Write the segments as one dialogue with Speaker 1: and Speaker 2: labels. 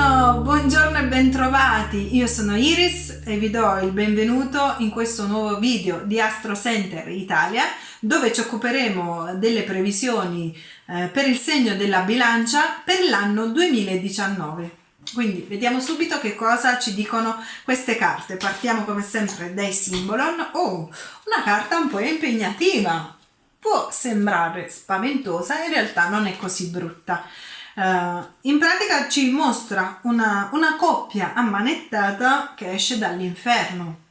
Speaker 1: Buongiorno, buongiorno e bentrovati, io sono Iris e vi do il benvenuto in questo nuovo video di Astro Center Italia dove ci occuperemo delle previsioni eh, per il segno della bilancia per l'anno 2019. Quindi vediamo subito che cosa ci dicono queste carte. Partiamo come sempre dai Symbolon. Oh, una carta un po' impegnativa. Può sembrare spaventosa, in realtà non è così brutta. Uh, in pratica ci mostra una, una coppia ammanettata che esce dall'inferno.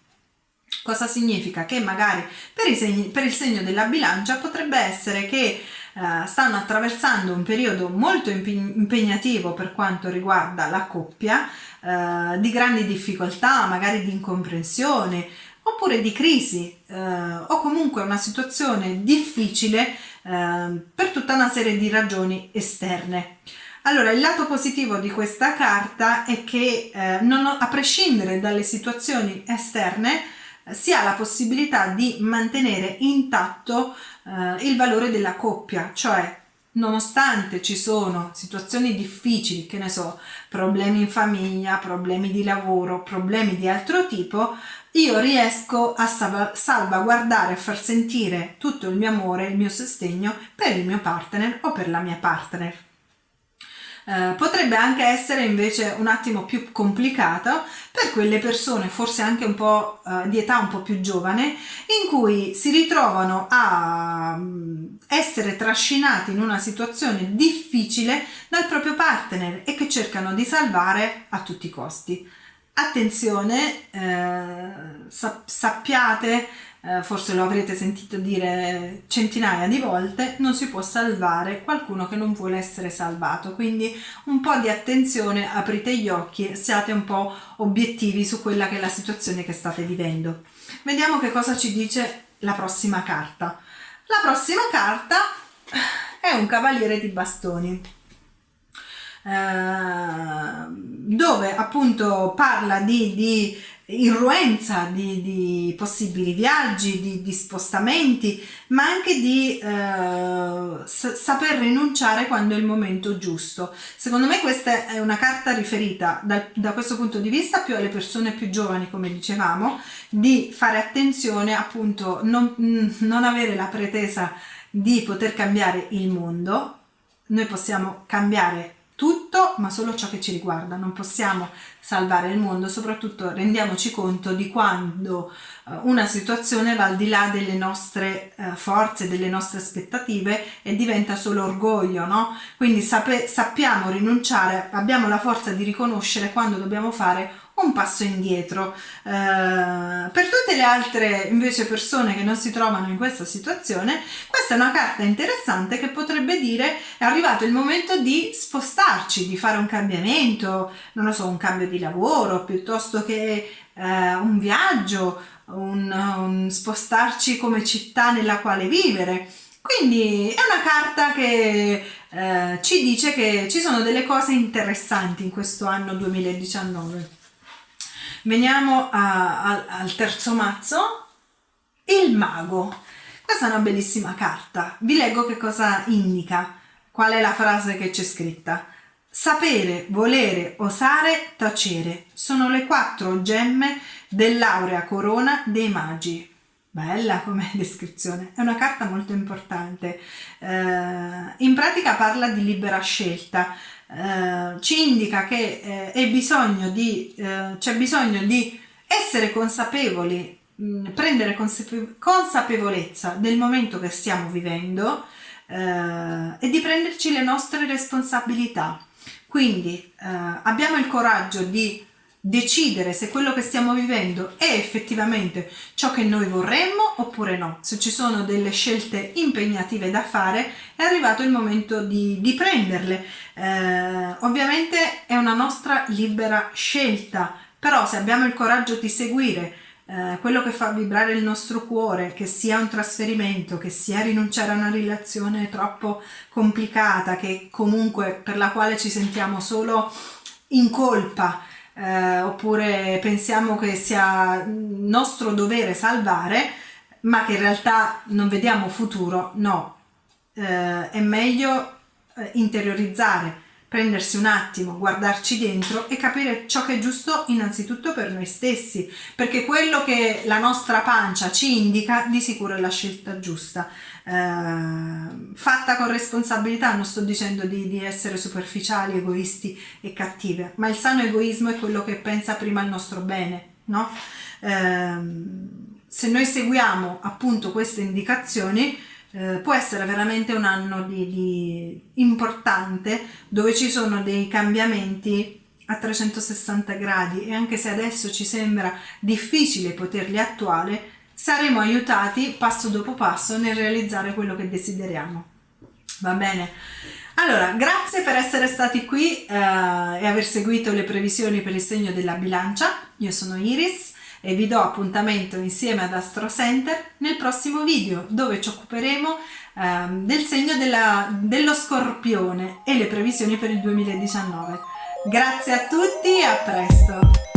Speaker 1: Cosa significa? Che magari per, segni, per, il segno della bilancia potrebbe essere che uh, stanno attraversando un periodo molto impegnativo per quanto riguarda la coppia, uh, di grandi difficoltà, magari di incomprensione, oppure di crisi o comunque una situazione difficile per tutta una serie di ragioni esterne. Allora, il lato positivo di questa carta è che eh, non, a prescindere dalle situazioni esterne eh, si ha la possibilità di mantenere intatto eh, il valore della coppia, cioè nonostante ci sono situazioni difficili, che ne so, problemi in famiglia, problemi di lavoro, problemi di altro tipo, io riesco a salvaguardare, a far sentire tutto il mio amore, il mio sostegno per il mio partner o per la mia partner. Eh, potrebbe anche essere invece un attimo più complicato per quelle persone, forse anche un po' uh, di età un po' più giovane, in cui si ritrovano a um, essere trascinati in una situazione difficile dal proprio partner e che cercano di salvare a tutti i costi. Attenzione, eh, sappiate eh, forse lo avrete sentito dire centinaia di volte, non si può salvare qualcuno che non vuole essere salvato, quindi un po' di attenzione, aprite gli occhi, siate un po' obiettivi su quella che è la situazione che state vivendo. Vediamo che cosa ci dice la prossima carta. La prossima carta è un cavaliere di bastoni. Eh, dove appunto parla di, di irruenza di, di, possibili viaggi, di, di, spostamenti, ma anche di eh, saper rinunciare quando è il momento giusto. Secondo me questa è una carta riferita da, da, questo punto di vista più alle persone più giovani, come dicevamo, di fare attenzione appunto, non, non avere la pretesa di poter cambiare il mondo, noi possiamo cambiare tutto ma solo ciò che ci riguarda, non possiamo salvare il mondo, soprattutto rendiamoci conto di quando uh, una situazione va al di là delle nostre uh, forze, delle nostre aspettative e diventa solo orgoglio, no? Quindi sappiamo rinunciare, abbiamo la forza di riconoscere quando dobbiamo fare un passo indietro. Eh, per tutte le altre invece persone che non si trovano in questa situazione, questa è una carta interessante che potrebbe dire è arrivato il momento di spostarci, di fare un cambiamento, non lo so, un cambio di lavoro piuttosto che eh, un viaggio, un, un spostarci come città nella quale vivere. Quindi è una carta che eh, ci dice che ci sono delle cose interessanti in questo anno 2019. Veniamo a, a, al terzo mazzo, il mago. Questa è una bellissima carta. Vi leggo che cosa indica, qual è la frase che c'è scritta. Sapere, volere, osare, tacere sono le quattro gemme dell'aurea corona dei magi. Bella come descrizione, è una carta molto importante. Eh, pratica parla di libera scelta, eh, ci indica che eh, eh, c'è bisogno di essere consapevoli, mh, mm, prendere consape consapevolezza del momento che stiamo vivendo eh, e di prenderci le nostre responsabilità. Quindi eh, abbiamo il coraggio di decidere se quello che stiamo vivendo è effettivamente ciò che noi vorremmo oppure no. Se ci sono delle scelte impegnative da fare è arrivato il momento di, di prenderle. Eh, ovviamente è una nostra libera scelta, però se abbiamo il coraggio di seguire eh, quello che fa vibrare il nostro cuore, che sia un trasferimento, che sia rinunciare a una relazione troppo complicata, che comunque per la quale ci sentiamo solo in colpa, eh, oppure pensiamo che sia nostro dovere salvare, ma che in realtà non vediamo futuro, no, eh, è meglio eh, interiorizzare prendersi un attimo, guardarci dentro e capire ciò che è giusto innanzitutto per noi stessi, perché quello che la nostra pancia ci indica di sicuro è la scelta giusta. Eh, fatta con responsabilità, non sto dicendo di, di, essere superficiali, egoisti e cattive, ma il sano egoismo è quello che pensa prima al nostro bene, no? Eh, se noi seguiamo appunto queste indicazioni, eh, può essere veramente un anno di, di importante dove ci sono dei cambiamenti a 360 gradi e anche se adesso ci sembra difficile poterli attuare, saremo aiutati passo dopo passo nel realizzare quello che desideriamo. Va bene? Allora, grazie per essere stati qui eh, e aver seguito le previsioni per il segno della bilancia. Io sono Iris e vi do appuntamento insieme ad Astro Center nel prossimo video dove ci occuperemo ehm, del segno della, dello scorpione e le previsioni per il 2019. Grazie a tutti e a presto!